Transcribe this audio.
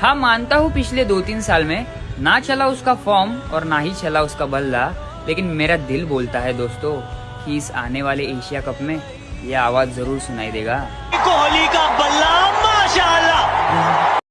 हाँ मानता हूँ पिछले दो तीन साल में ना चला उसका फॉर्म और ना ही चला उसका बल्ला, लेकिन मेरा दिल बोलता है दोस्तों कि इस आने वाले एशिया कप में ये आवाज़ ज़रूर सुनाई देगा। कोहली का